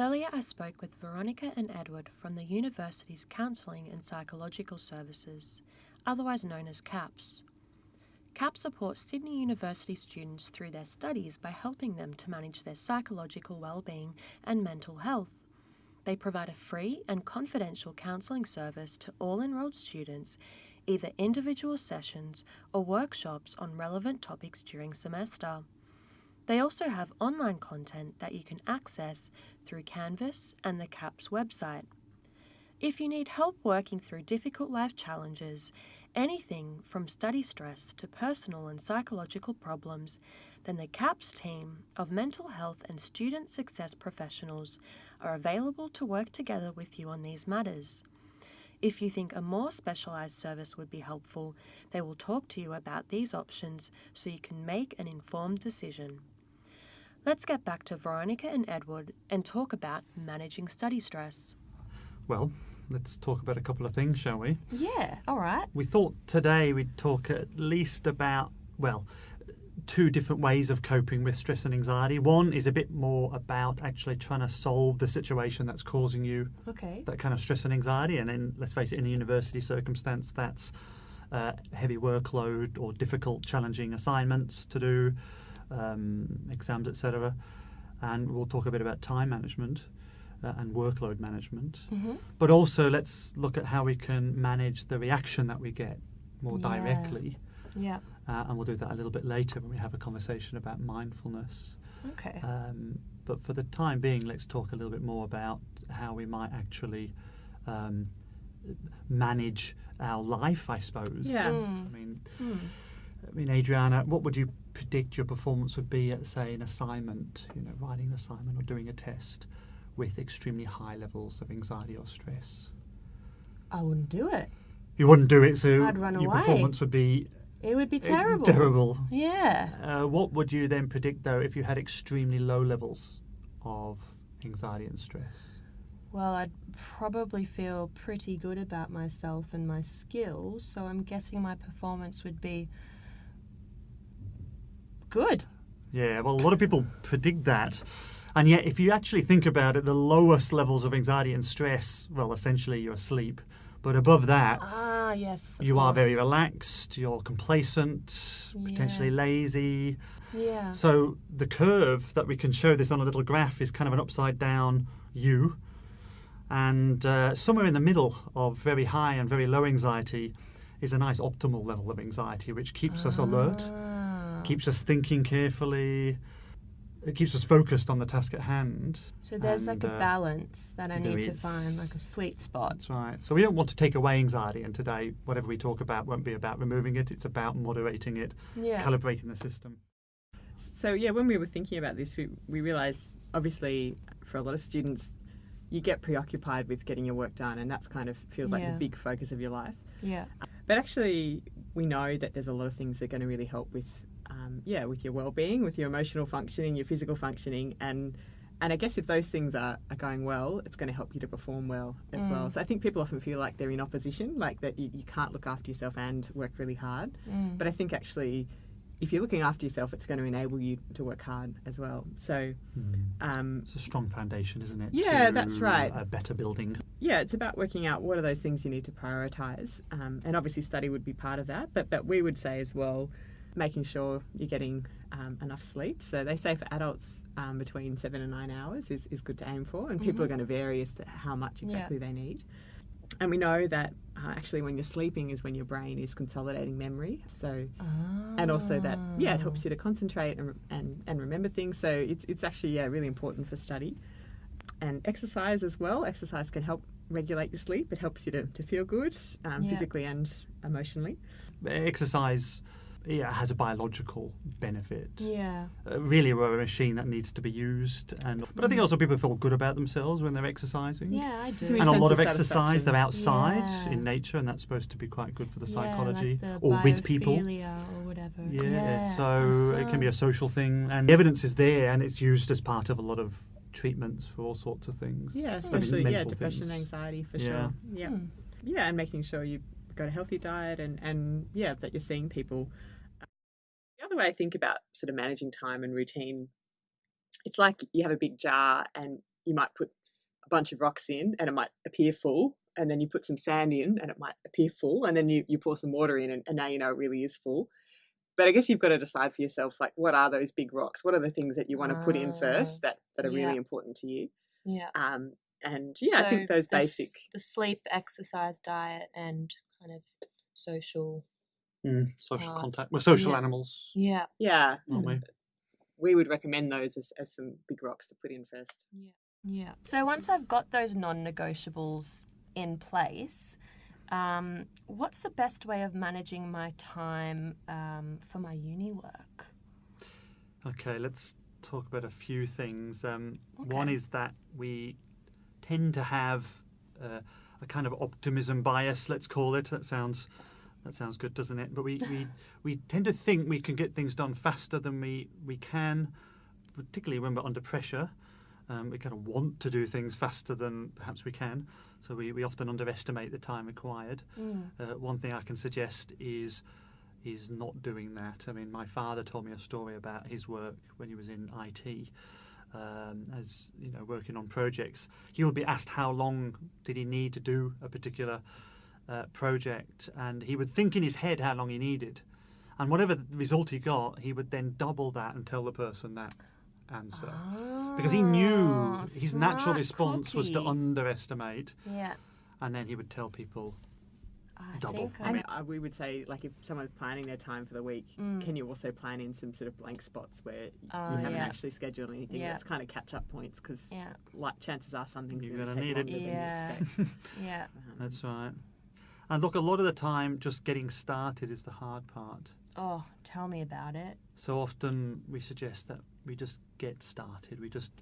Earlier, I spoke with Veronica and Edward from the university's Counselling and Psychological Services, otherwise known as CAPS. CAPS supports Sydney University students through their studies by helping them to manage their psychological well-being and mental health. They provide a free and confidential counselling service to all enrolled students, either individual sessions or workshops on relevant topics during semester. They also have online content that you can access through Canvas and the CAPS website. If you need help working through difficult life challenges, anything from study stress to personal and psychological problems, then the CAPS team of mental health and student success professionals are available to work together with you on these matters. If you think a more specialised service would be helpful, they will talk to you about these options so you can make an informed decision. Let's get back to Veronica and Edward and talk about managing study stress. Well, let's talk about a couple of things, shall we? Yeah, all right. We thought today we'd talk at least about, well, two different ways of coping with stress and anxiety. One is a bit more about actually trying to solve the situation that's causing you Okay. that kind of stress and anxiety. And then, let's face it, in a university circumstance, that's uh, heavy workload or difficult, challenging assignments to do, um, exams, etc. And we'll talk a bit about time management uh, and workload management. Mm-hmm. But also, let's look at how we can manage the reaction that we get more Yeah. directly. Yeah. Uh, and we'll do that a little bit later when we have a conversation about mindfulness. Okay. Um, but for the time being, let's talk a little bit more about how we might actually um, manage our life, I suppose. Yeah. Mm. I mean, Mm. I mean, Adriana, what would you predict your performance would be at, say, an assignment, you know, writing an assignment or doing a test with extremely high levels of anxiety or stress? I wouldn't do it. You wouldn't do it, so I'd run your away. performance would be It would be uh, terrible. terrible. Yeah. Uh, what would you then predict, though, if you had extremely low levels of anxiety and stress? Well, I'd probably feel pretty good about myself and my skills, so I'm guessing my performance would be good. Yeah, well, a lot of people predict that. And yet, if you actually think about it, the lowest levels of anxiety and stress, well, essentially you're asleep. But above that, Ah, yes. you are very relaxed, you're complacent, potentially lazy. Yeah. So the curve that we can show this on a little graph is kind of an upside down U. And uh, somewhere in the middle of very high and very low anxiety is a nice optimal level of anxiety, which keeps us alert, Keeps us thinking carefully, it keeps us focused on the task at hand. So there's and, like a uh, balance that I need to find, like a sweet spot. That's right. So we don't want to take away anxiety, and today, whatever we talk about won't be about removing it, it's about moderating it, Yeah. calibrating the system. So yeah, when we were thinking about this, we, we realised obviously for a lot of students, you get preoccupied with getting your work done, and that's kind of feels like Yeah. the big focus of your life. Yeah. But actually, we know that there's a lot of things that are going to really help with, um, yeah, with your well-being, with your emotional functioning, your physical functioning, and and I guess if those things are, are going well, it's going to help you to perform well as well. Mm. So I think people often feel like they're in opposition, like that you, you can't look after yourself and work really hard. Mm. But I think actually, if you're looking after yourself, it's going to enable you to work hard as well. So um, It's a strong foundation, isn't it? Yeah, to that's right. A better building. yeah, it's about working out what are those things you need to prioritise, um, and obviously study would be part of that. But but we would say as well, making sure you're getting um, enough sleep. So they say for adults um, between seven and nine hours is, is good to aim for, and people are going to vary as to how much Yeah. exactly they need. And we know that uh, actually when you're sleeping is when your brain is consolidating memory. So and also that yeah it helps you to concentrate and, and, and remember things so it's, it's actually yeah really important for study and exercise as well exercise can help regulate your sleep it helps you to, to feel good um, Yeah. physically and emotionally Exercise yeah, has a biological benefit. Yeah. Uh, really, we're a machine that needs to be used. and But I think also people feel good about themselves when they're exercising. Mm. Yeah, I do. And a lot of of exercise, they're outside Yeah. in nature, and that's supposed to be quite good for the Yeah, psychology like the or with people. or whatever. Yeah, so it can be a social thing, and the evidence is there, and it's used as part of a lot of treatments for all sorts of things. yeah I mean, especially yeah mental depression things. anxiety for Yeah. sure yeah Hmm. yeah and making sure you got a healthy diet and and yeah that you're seeing people the other way i think about sort of managing time and routine it's like you have a big jar and you might put a bunch of rocks in and it might appear full, and then you put some sand in and it might appear full, and then you, you pour some water in and, and now you know it really is full. But I guess you've got to decide for yourself, like, what are those big rocks? What are the things that you want to put in Ah, first that, that are yeah. really important to you? Yeah. Um, and yeah, I think those the basic. the sleep, exercise, diet, and kind of social. Mm, social Uh, contact. We're social yeah. animals, Yeah. Yeah, aren't we? we would recommend those as, as some big rocks to put in first. Yeah. Yeah. So once I've got those non-negotiables in place, um, what's the best way of managing my time um, for my uni work? Okay, let's talk about a few things. Um, One is that we tend to have uh, a kind of optimism bias, let's call it. That sounds that sounds good, doesn't it? But we, we, we tend to think we can get things done faster than we, we can, particularly when we're under pressure. Um, we kind of want to do things faster than perhaps we can, so we, we often underestimate the time required. Uh, one thing I can suggest is is not doing that. I mean, my father told me a story about his work when he was in IT, um, as you know, working on projects. He would be asked how long did he need to do a particular uh, project, and he would think in his head how long he needed, and whatever result he got, he would then double that and tell the person that answer. Because he knew Oh, his natural smart response was to cookie. underestimate, Yeah. and then he would tell people I Double. think I I mean, I, we would say, like, if someone's planning their time for the week, Mm. can you also plan in some sort of blank spots where y- Oh, you haven't yeah. actually scheduled anything? Yeah. That's kind of catch up points because, Yeah. like, chances are something's You're going to gonna take need it. longer than Yeah. you expect. Yeah. Um, That's right. And look, a lot of the time, just getting started is the hard part. Oh, tell me about it. So often we suggest that we just get started. We just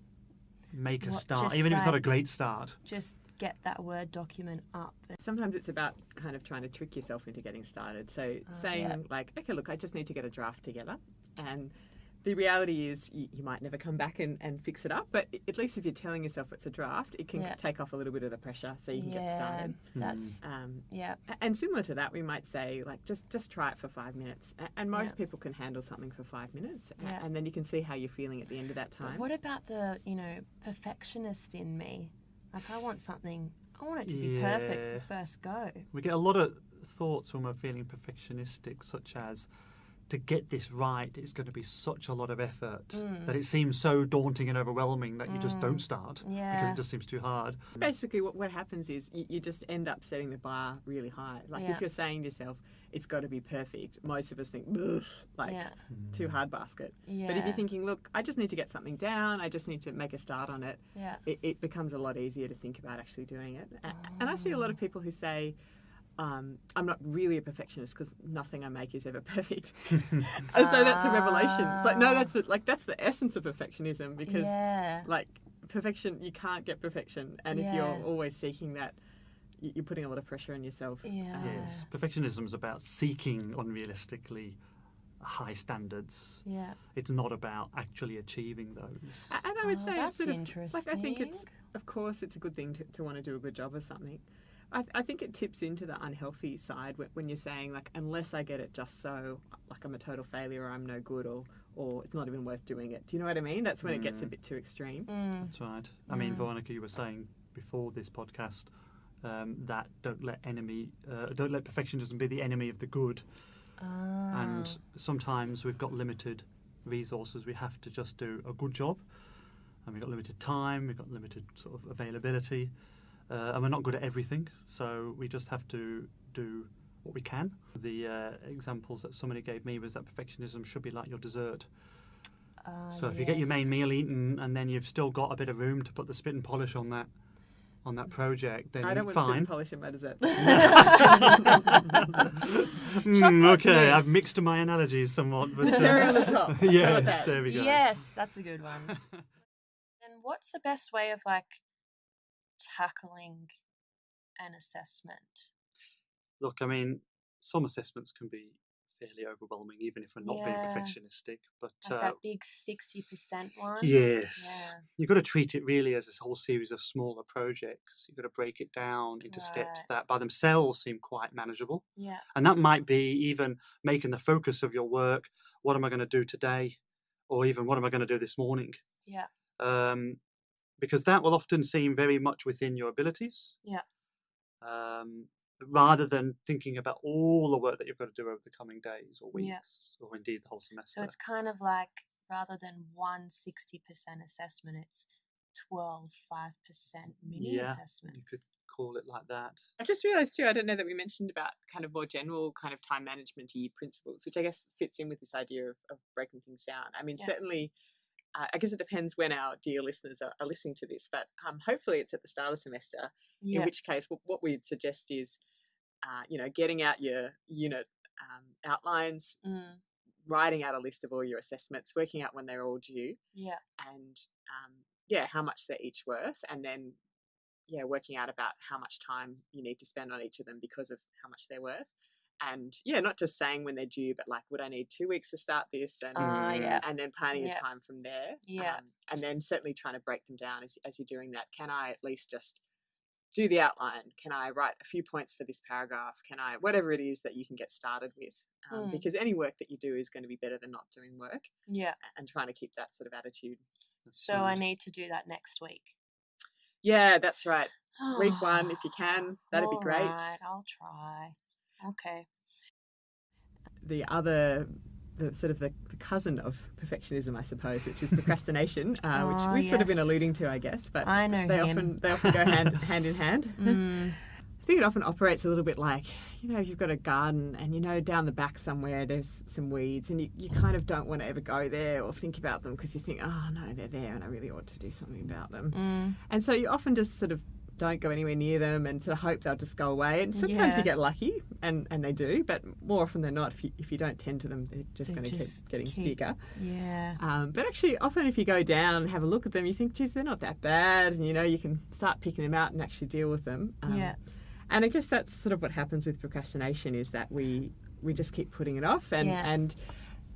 make a What, start, just even if it's not a great start. Just get that Word document up. Sometimes it's about kind of trying to trick yourself into getting started. So uh, saying yeah. like, okay, look, I just need to get a draft together, and the reality is you, you might never come back and, and fix it up. But at least if you're telling yourself it's a draft, it can Yeah. take off a little bit of the pressure, so you can get started. That's Um, yeah. and similar to that, we might say like just just try it for five minutes, and most Yeah. people can handle something for five minutes, Yeah. and then you can see how you're feeling at the end of that But time. what about the you know perfectionist in me? Like I want something. I want it to be perfect the first go. We get a lot of thoughts when we're feeling perfectionistic, such as to get this right, it's going to be such a lot of effort Mm. that it seems so daunting and overwhelming that you just mm. don't start because it just seems too hard. Basically, what, what happens is you, you just end up setting the bar really high. Like Yeah. if you're saying to yourself, it's got to be perfect, most of us think, like yeah. too mm. hard basket. Yeah. But if you're thinking, look, I just need to get something down, I just need to make a start on it, yeah. it, it becomes a lot easier to think about actually doing it. A- And I see a lot of mm. people who say, um, I'm not really a perfectionist because nothing I make is ever perfect. As though that's a revelation. It's like, no, that's the, like that's the essence of perfectionism because yeah. like perfection, you can't get perfection, and if you're always seeking that, you're putting a lot of pressure on yourself. yeah. Yes, perfectionism is about seeking unrealistically high standards. Yeah. It's not about actually achieving those. And I would Oh, say that's it's sort of, like I think it's of course it's a good thing to, to want to do a good job of something. I, I think it tips into the unhealthy side when, when you're saying like unless I get it just so like I'm a total failure or I'm no good or or it's not even worth doing it. Do you know what I mean? That's when it gets a bit too extreme. Mm. That's right. I mean, Veronica, you were saying before this podcast um, that don't let enemy, uh, don't let perfectionism be the enemy of the good. Ah. And sometimes we've got limited resources. We have to just do a good job, and we've got limited time. We've got limited sort of availability, uh, and we're not good at everything. So we just have to do what we can. The uh, examples that somebody gave me was that perfectionism should be like your dessert. Ah, So if you get your main meal eaten and then you've still got a bit of room to put the spit and polish on that on that project, then I don't want to fine. polish in my dessert. Mm, Chocolate okay, I've mixed my analogies somewhat, but uh, the top. Yes, there we go. Yes, that's a good one. then what's the best way of like tackling an assessment? Look, I mean, some assessments can be fairly overwhelming, even if we're not being perfectionistic. But Like uh, that big sixty percent one? yes, Yeah. you've got to treat it really as this whole series of smaller projects. You've got to break it down into steps that, by themselves, seem quite manageable. Yeah. And that might be even making the focus of your work what am I going to do today? Or even what am I going to do this morning? Yeah. Um, because that will often seem very much within your abilities. Yeah. Um, rather than thinking about all the work that you've got to do over the coming days or Yeah. weeks or indeed the whole semester. So it's kind of like rather than one 60% assessment, it's 12 5% mini Yeah, assessments. you could call it like that. I just realised too, I don't know that we mentioned about kind of more general kind of time management principles, which I guess fits in with this idea of, of breaking things down. I mean, Yeah. certainly, uh, I guess it depends when our dear listeners are, are listening to this, but um, hopefully it's at the start of semester, Yeah. in which case what, what we'd suggest is, uh, you know, getting out your unit um, outlines, Mm, writing out a list of all your assessments, working out when they're all due, yeah. and um, yeah, how much they're each worth, and then yeah, working out about how much time you need to spend on each of them because of how much they're worth. And yeah, not just saying when they're due, but like, would I need two weeks to start this? And Mm. yeah. and then planning Yeah. a time from there. Yeah. Um, and then certainly trying to break them down as, as you're doing that. Can I at least just do the outline? Can I write a few points for this paragraph? Can I, whatever it is that you can get started with? Um, Mm. Because any work that you do is going to be better than not doing work Yeah. and trying to keep that sort of attitude. So I need to do that next week. Yeah, that's right. Week one, if you can, that'd be great. Alright, I'll try. Okay. the other the sort of the, the cousin of perfectionism i suppose which is procrastination uh, which Oh, we've sort of been alluding to i guess but I know they him. often they often go hand hand in hand. Mm, i think it often operates a little bit like you know if you've got a garden and you know down the back somewhere there's some weeds and you, you kind of don't want to ever go there or think about them because you think oh no they're there and i really ought to do something about them. Mm, and so you often just sort of don't go anywhere near them and sort of hope they'll just go away. And sometimes Yeah. you get lucky, and, and they do, but more often than not, if you, if you don't tend to them, they're just going to keep getting keep- bigger. yeah. Um, but actually, often if you go down and have a look at them, you think, geez, they're not that bad. And you know, you can start picking them out and actually deal with them. Um, Yeah. And I guess that's sort of what happens with procrastination is that we we just keep putting it off, and Yeah. and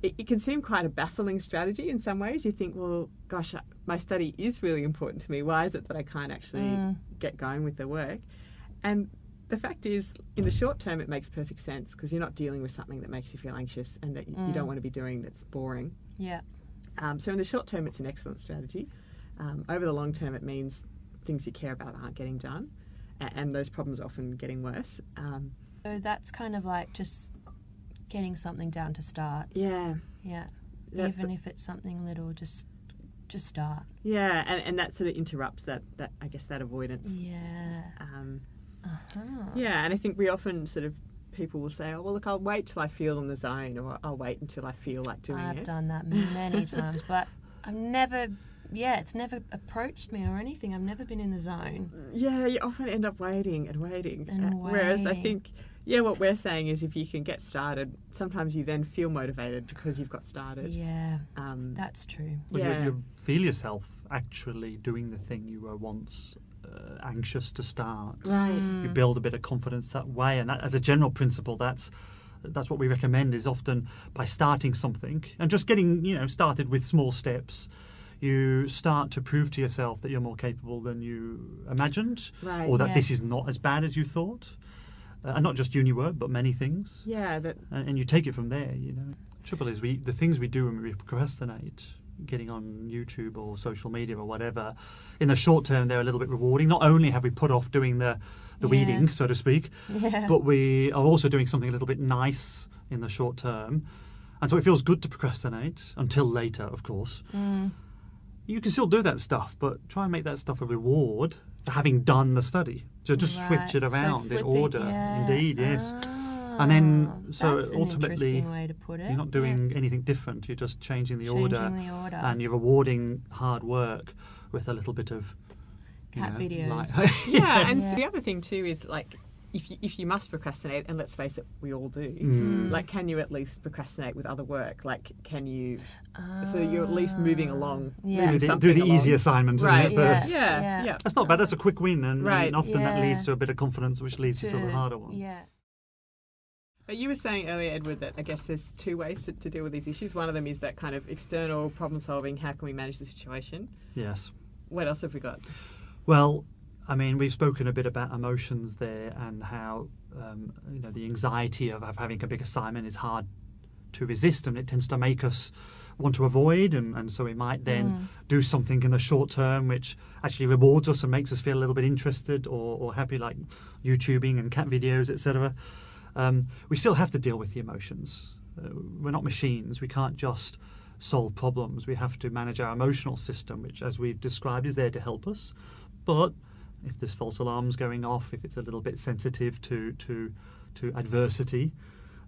it, it can seem quite a baffling strategy in some ways. You think, well, gosh, my study is really important to me. Why is it that I can't actually Mm. get going with the work? And the fact is, in the short term, it makes perfect sense because you're not dealing with something that makes you feel anxious and that you, you don't Mm. want to be doing that's boring. Yeah. Um, so in the short term, it's an excellent strategy. Um, over the long term, it means things you care about aren't getting done, and, and those problems are often getting worse. Um, So that's kind of like just getting something down to start. yeah, Yeah. That's Even if it's something little, just just start. yeah, and, and that sort of interrupts that that I guess that avoidance. Yeah. Um, Uh-huh. yeah, and I think we often sort of people will say, "Oh, well, look, I'll wait till I feel in the zone, or I'll wait until I feel like doing it. I've done that many times, but I've never yeah, it's never approached me or anything. I've never been in the zone. Yeah, you often end up waiting and waiting. And Uh, Whereas I think, yeah, what we're saying is if you can get started, sometimes you then feel motivated because you've got started. Yeah, Um, that's true. When yeah. you, you feel yourself actually doing the thing you were once uh, anxious to start. right. You build a bit of confidence that way, and that, as a general principle, that's that's what we recommend. Is often by starting something and just getting you know started with small steps. You start to prove to yourself that you're more capable than you imagined, Right. or that Yeah. this is not as bad as you thought, uh, and not just uni work, but many things. Yeah, that and, and you take it from there. You know, trouble is we the things we do when we procrastinate, getting on YouTube or social media or whatever. In the short term, they're a little bit rewarding. Not only have we put off doing the the Yeah. weeding, so to speak, Yeah. but we are also doing something a little bit nice in the short term. And so it feels good to procrastinate until later, of course. Mm. You can still do that stuff, but try and make that stuff a reward having done the study. So just switch Right. it So around in order. yeah. Indeed, yes. And then, Ah, so that's ultimately, interesting way to put it. You're not Yeah. doing anything different. You're just changing the Changing order, the order. and you're rewarding hard work with a little bit of you Cat know, videos. light- yeah, and Yeah. the other thing too is like if you, if you must procrastinate, and let's face it, we all do. Mm. Like, can you at least procrastinate with other work? Like, can you? So you're at least moving along. Yeah. do the, do the along. easy assignments, Right. isn't it? Yeah. First. Yeah, Yeah. yeah. That's not bad. That's a quick win, and, Right. and often that leads to a bit of confidence, which leads you to, the harder one. Yeah. But you were saying earlier, Edward, that I guess there's two ways to, to deal with these issues. One of them is that kind of external problem solving. How can we manage the situation? Yes. What else have we got? Well, I mean, we've spoken a bit about emotions there and how um, you know the anxiety of, of having a big assignment is hard to resist, and it tends to make us want to avoid, and, and so we might then Mm. do something in the short term which actually rewards us and makes us feel a little bit interested or, or happy, like YouTubing and cat videos, etc. Um, we still have to deal with the emotions. Uh, we're not machines. We can't just solve problems. We have to manage our emotional system, which, as we've described, is there to help us. But if there's false alarms going off, if it's a little bit sensitive to to to adversity,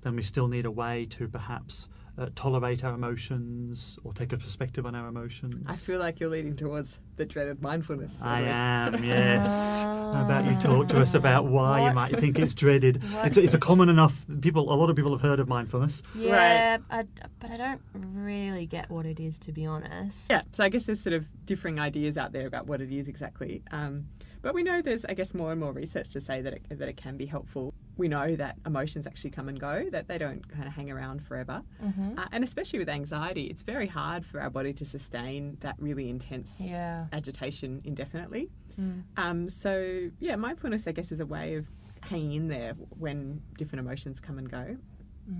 then we still need a way to perhaps uh, tolerate our emotions or take a perspective on our emotions. I feel like you're leading towards the dreaded mindfulness. I Edward. am, yes. How about you talk to us about why you might think it's dreaded? It's a, it's a common enough people. A lot of people have heard of mindfulness. Yeah, I, but I don't really get what it is, to be honest. Yeah, so I guess there's sort of differing ideas out there about what it is exactly. Um, but we know there's, I guess, more and more research to say that it, that it can be helpful. We know that emotions actually come and go, that they don't kind of hang around forever. Mm-hmm. Uh, and especially with anxiety, it's very hard for our body to sustain that really intense Yeah. agitation indefinitely. Mm. Um, so, yeah, mindfulness, I guess, is a way of hanging in there when different emotions come and go.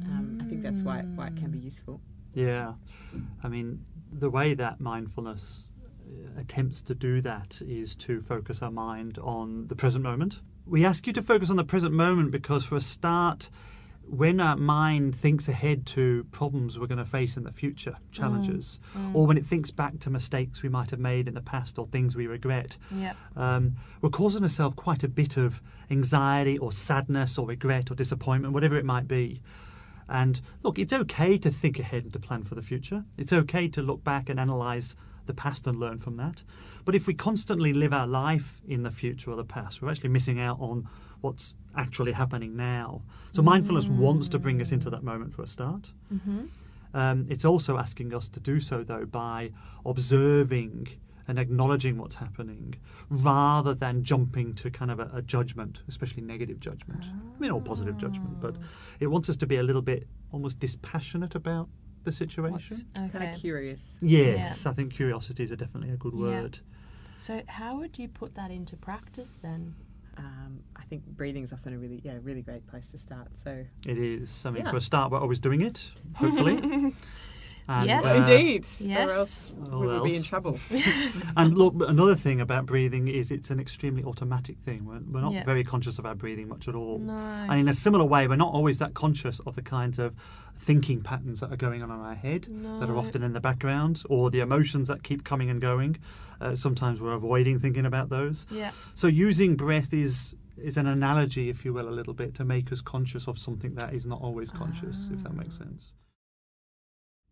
Um, I think that's why, why it can be useful. Yeah, I mean the way that mindfulness attempts to do that is to focus our mind on the present moment. We ask you to focus on the present moment because, for a start, when our mind thinks ahead to problems we're going to face in the future, challenges, or when it thinks back to mistakes we might have made in the past or things we regret, Yep. um, we're causing ourselves quite a bit of anxiety or sadness or regret or disappointment, whatever it might be. And look, it's okay to think ahead and to plan for the future. It's okay to look back and analyze the past and learn from that. But if we constantly live our life in the future or the past, we're actually missing out on what's actually happening now. So mindfulness wants to bring us into that moment for a start. Mm-hmm. Um, it's also asking us to do so, though, by observing and acknowledging what's happening rather than jumping to kind of a, a judgment, especially negative judgment. I mean, or positive judgment, but it wants us to be a little bit almost dispassionate about the situation. Okay. Kind of curious. Yes, I think curiosity is a definitely a good Yeah. word. So, how would you put that into practice then? Um, I think breathing's often a really, yeah, really great place to start. So, It is. I mean, Yeah. for a start, we're always doing it, hopefully. And, Yes. uh, indeed, yes. or else we will be in trouble. And look, another thing about breathing is it's an extremely automatic thing. We're, we're not Yeah. very conscious of our breathing much at all. No. And in a similar way, we're not always that conscious of the kinds of thinking patterns that are going on in our head that are often in the background or the emotions that keep coming and going. Uh, sometimes we're avoiding thinking about those. Yeah. So using breath is is an analogy, if you will, a little bit to make us conscious of something that is not always conscious, if that makes Ah. sense.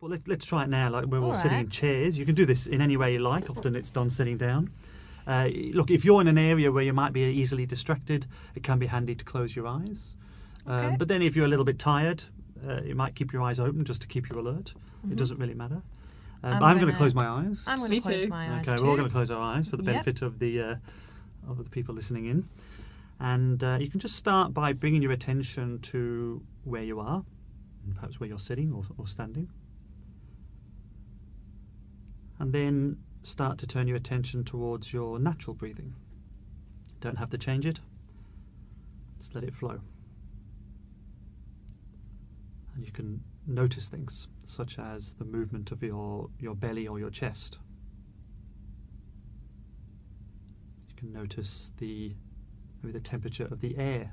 Well, let, let's try it now. Like we're all All sitting in chairs. You can do this in any way you like. Often it's done sitting down. Uh, look, if you're in an area where you might be easily distracted, it can be handy to close your eyes. Okay. Um, but then if you're a little bit tired, uh, you might keep your eyes open just to keep you alert. Mhm. It doesn't really matter. Um, I'm I'm, going to close my eyes. I'm going Me to close too. my eyes Okay, too. we're all going to close our eyes for the Yep. benefit of the uh, of the people listening in, and uh, you can just start by bringing your attention to where you are, perhaps where you're sitting or, or standing, and then start to turn your attention towards your natural breathing. Don't have to change it. Just let it flow. And you can notice things such as the movement of your, your belly or your chest. You can notice the maybe the temperature of the air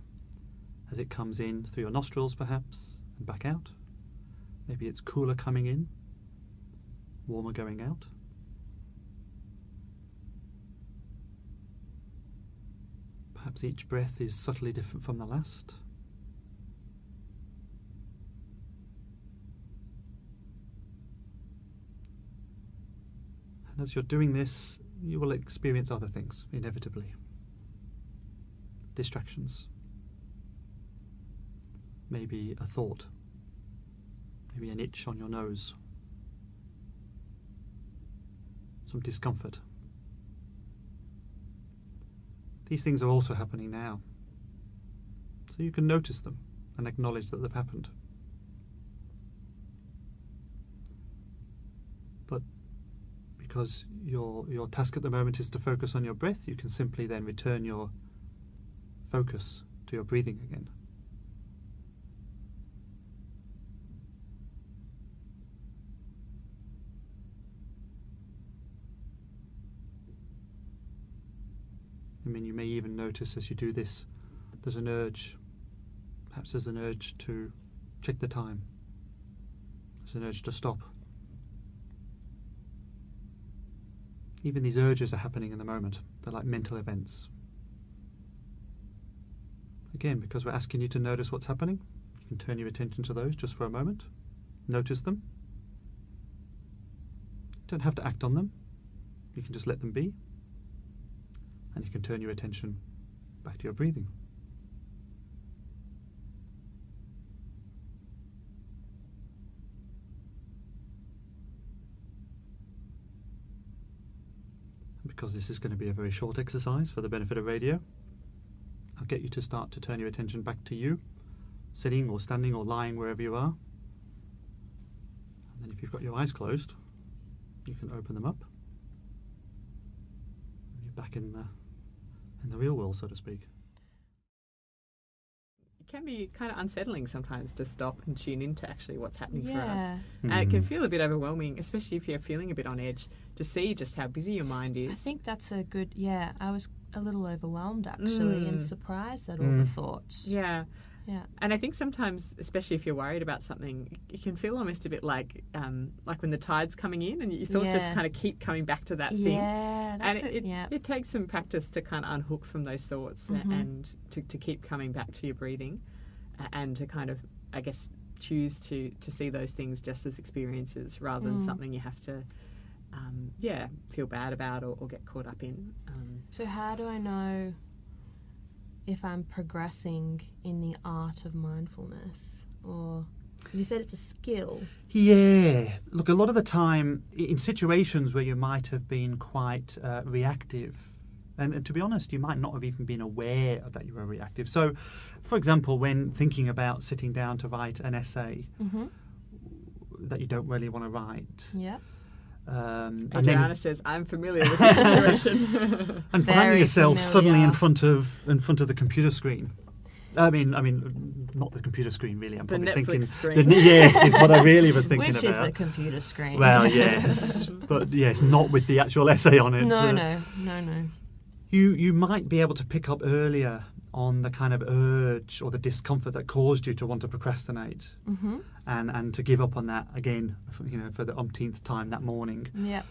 as it comes in through your nostrils perhaps and back out. Maybe it's cooler coming in, warmer going out. Perhaps each breath is subtly different from the last. And as you're doing this, you will experience other things, inevitably. Distractions. Maybe a thought. Maybe an itch on your nose. Some discomfort. These things are also happening now. So you can notice them and acknowledge that they've happened. But because your your task at the moment is to focus on your breath, you can simply then return your focus to your breathing again. Mean, you may even notice as you do this, there's an urge. Perhaps there's an urge to check the time. There's an urge to stop. Even these urges are happening in the moment. They're like mental events. Again, because we're asking you to notice what's happening, you can turn your attention to those just for a moment. Notice them. You don't have to act on them. You can just let them be. And you can turn your attention back to your breathing. Because this is going to be a very short exercise for the benefit of radio, I'll get you to start to turn your attention back to you, sitting or standing or lying wherever you are. And then if you've got your eyes closed, you can open them up. You're back in the in the real world, so to speak. It can be kind of unsettling sometimes to stop and tune into actually what's happening for us. Yeah. And it can Mm. feel a bit overwhelming, especially if you're feeling a bit on edge, to see just how busy your mind is. I think that's a good. Yeah, I was a little overwhelmed actually and Mm. surprised at all the Mm. thoughts. Yeah. Yeah. And I think sometimes, especially if you're worried about something, it can feel almost a bit like um, like when the tide's coming in and your thoughts just kind of keep coming back to that thing. Yeah, And it, it. yeah. it takes some practice to kind of unhook from those thoughts Mhm. and to, to keep coming back to your breathing and to kind of, I guess, choose to, to see those things just as experiences rather than Mm. something you have to, um, yeah, feel bad about or, or get caught up in. Um, So how do I know if I'm progressing in the art of mindfulness, or 'cause you said it's a skill? Yeah. Look, a lot of the time, in situations where you might have been quite uh, reactive, and, and to be honest, you might not have even been aware of that you were reactive. So, for example, when thinking about sitting down to write an essay Mm-hmm. that you don't really want to write, Yep. um, and Adriana then says, I'm familiar with this situation. and finding Very yourself suddenly in front of in front of the computer screen. I mean, I mean, not the computer screen really. I'm The probably Netflix thinking screen. The, yes, is what I really was thinking Which about. is the computer screen. Well, yes, but yes, not with the actual essay on it. no, Uh, no, no, no. You you might be able to pick up earlier on the kind of urge or the discomfort that caused you to want to procrastinate Mm-hmm. and and to give up on that again, you know, for the umpteenth time that morning. Yep.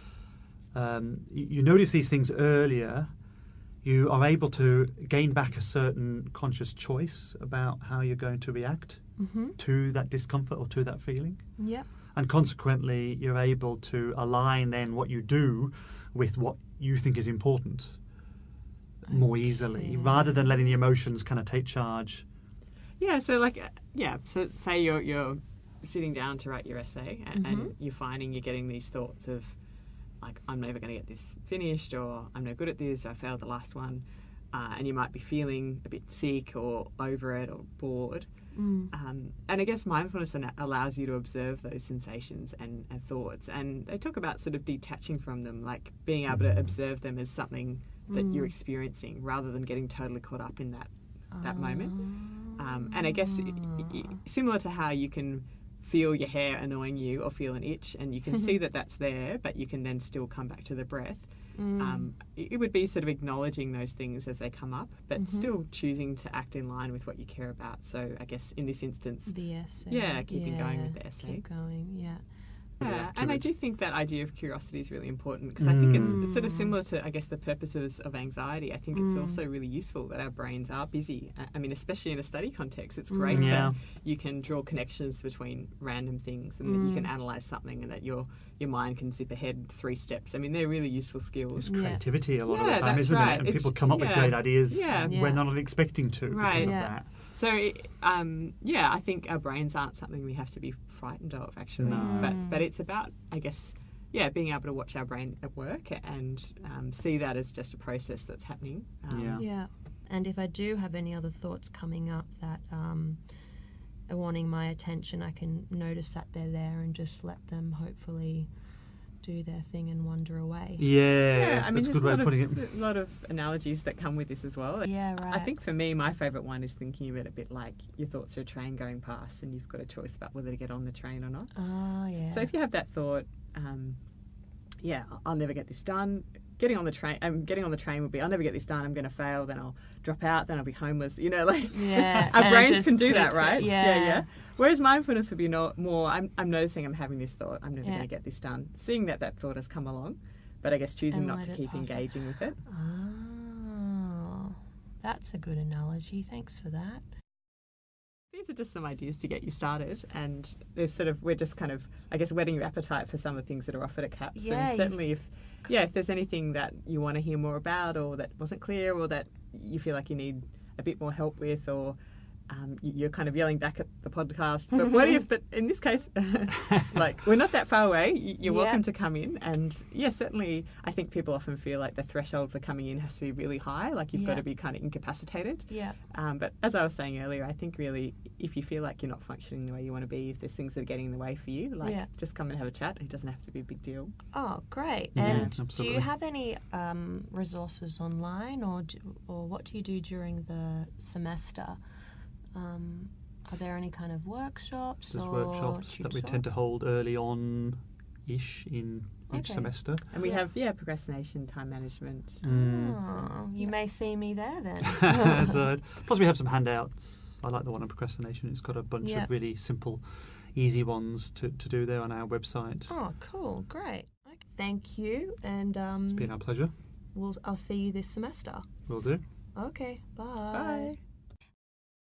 Um, you, you notice these things earlier. You are able to gain back a certain conscious choice about how you're going to react Mm-hmm. to that discomfort or to that feeling. Yep. and consequently you're able to align then what you do with what you think is important more easily rather than letting the emotions kind of take charge Yeah, so like, uh, yeah, so say you're you're sitting down to write your essay, and, and Mhm. you're finding you're getting these thoughts of, like, I'm never going to get this finished, or I'm no good at this, I failed the last one, uh, and you might be feeling a bit sick or over it or bored. Mm. Um, and I guess mindfulness allows you to observe those sensations and, and thoughts. And they talk about sort of detaching from them, like being able to observe them as something that you're Mm. experiencing rather than getting totally caught up in that that moment. Um, and I guess i- i- Ah. similar to how you can feel your hair annoying you or feel an itch, and you can see that that's there, but you can then still come back to the breath. Mm. Um, it would be sort of acknowledging those things as they come up, but Mhm. still choosing to act in line with what you care about. So I guess in this instance, the essay. Yeah, keeping going with the essay. Keep going. Yeah. Put it yeah, and I do think that idea of curiosity is really important because I think it's, it's sort of Mm. similar to, I guess, the purposes of anxiety. I think it's Mm. also really useful that our brains are busy. I- I mean, especially in a study context, it's great Mm. Yeah. that you can draw connections between random things and that you can Mm. analyze something and that your your mind can zip ahead three steps. I mean, they're really useful skills. it's Yeah. creativity a lot of the time isn't right. it and It's- people come up with great ideas Yeah. when Yeah. they're not expecting to Right. because of that So, um, yeah, I think our brains aren't something we have to be frightened of, actually. No. But Mm. but it's about, I guess, yeah, being able to watch our brain at work and um, see that as just a process that's happening. Um, Yeah. Yeah. And if I do have any other thoughts coming up that um, are wanting my attention, I can notice that they're there and just let them hopefully do their thing and wander away. yeah, yeah I mean, that's a there's good way a of lot putting of, it A lot of analogies that come with this as well. Yeah, right. I think for me, my favourite one is thinking of it a bit like your thoughts are a train going past, and you've got a choice about whether to get on the train or not. Ah, yeah. So if you have that thought, um, yeah, I'll never get this done. Getting on the train. I'm getting on the train would be, I'll never get this done. I'm going to fail. Then I'll drop out. Then I'll be homeless. You know, like Yeah, our brains can do that, right? yeah. yeah. yeah Whereas mindfulness would be no, more. I'm, I'm noticing I'm having this thought. I'm never Yeah. going to get this done. Seeing that that thought has come along, but I guess choosing And not to keep engaging with it. Oh, that's a good analogy. Thanks for that. These are just some ideas to get you started, and there's sort of we're just kind of I guess whetting your appetite for some of the things that are offered at CAPS. Yeah, and certainly if yeah if there's anything that you want to hear more about or that wasn't clear or that you feel like you need a bit more help with or um, you- you're kind of yelling back at the podcast. But what if? But in this case, like we're not that far away. You're Yeah. welcome to come in, and yeah, certainly. I think people often feel like the threshold for coming in has to be really high. Like you've got to be kind of incapacitated. Yeah. Um, but as I was saying earlier, I think really if you feel like you're not functioning the way you want to be, if there's things that are getting in the way for you, like Yeah. just come and have a chat. It doesn't have to be a big deal. Oh, great. Yeah, And do you have any um, resources online, or do, or what do you do during the semester? Um, are there any kind of workshops There's or workshops that we tend to hold early on ish in each Okay. semester. And we Yeah. have yeah procrastination, time management. Mm. Oh, you may see me there then. so, plus, we have some handouts. I like the one on procrastination. It's got a bunch Yeah. of really simple, easy ones to, to do there on our website. oh, cool, great. Okay, thank you, and um, It's been our pleasure. we'll I'll see you this semester. Will do. Okay, Bye. Bye.